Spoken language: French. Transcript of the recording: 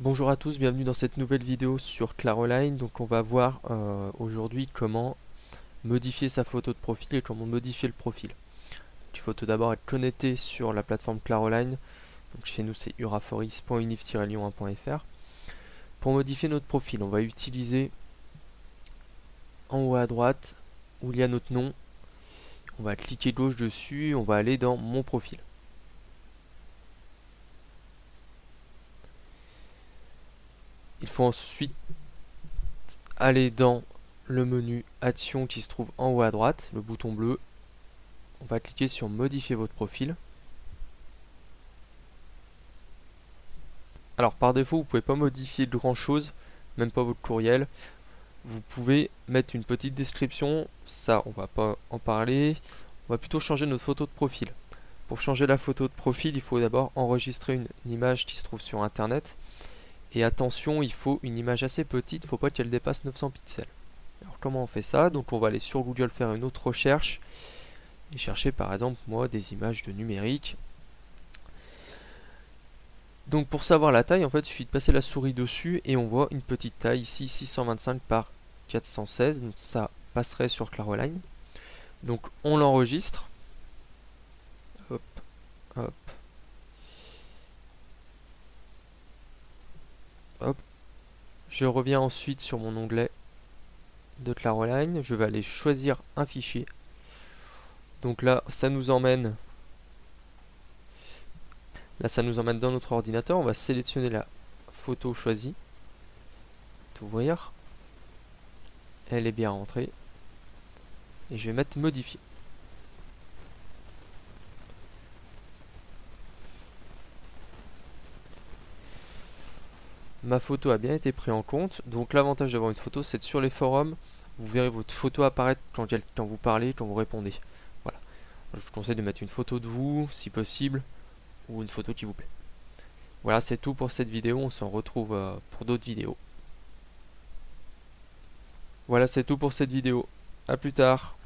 Bonjour à tous, bienvenue dans cette nouvelle vidéo sur Claroline. Donc on va voir euh, aujourd'hui comment modifier sa photo de profil et comment modifier le profil. il faut tout d'abord être connecté sur la plateforme Claroline. Donc chez nous c'est uraforis.unif-lyon1.fr. Pour modifier notre profil, on va utiliser en haut à droite où il y a notre nom. On va cliquer gauche dessus, on va aller dans mon profil. Il faut ensuite aller dans le menu Action qui se trouve en haut à droite, le bouton bleu. On va cliquer sur Modifier votre profil. Alors par défaut, vous pouvez pas modifier grand chose, même pas votre courriel. Vous pouvez mettre une petite description, ça on va pas en parler. On va plutôt changer notre photo de profil. Pour changer la photo de profil, il faut d'abord enregistrer une image qui se trouve sur internet. Et attention, il faut une image assez petite, il ne faut pas qu'elle dépasse 900 pixels. Alors comment on fait ça? Donc on va aller sur Google faire une autre recherche et chercher par exemple moi des images de numérique. Donc pour savoir la taille, en fait, il suffit de passer la souris dessus et on voit une petite taille ici 625 par 416. Donc ça passerait sur Claroline. Donc on l'enregistre. Hop, hop. Je reviens ensuite sur mon onglet de Claroline. Je vais aller choisir un fichier. Donc là, ça nous emmène Là, ça nous emmène dans notre ordinateur. On va sélectionner la photo choisie. Ouvrir. Elle est bien rentrée. Et je vais mettre modifier. Ma photo a bien été prise en compte. Donc l'avantage d'avoir une photo, c'est que sur les forums, vous verrez votre photo apparaître quand, vous parlez, quand vous répondez. Voilà. Je vous conseille de mettre une photo de vous, si possible, ou une photo qui vous plaît. Voilà, c'est tout pour cette vidéo. On s'en retrouve euh, pour d'autres vidéos. Voilà, c'est tout pour cette vidéo. A plus tard.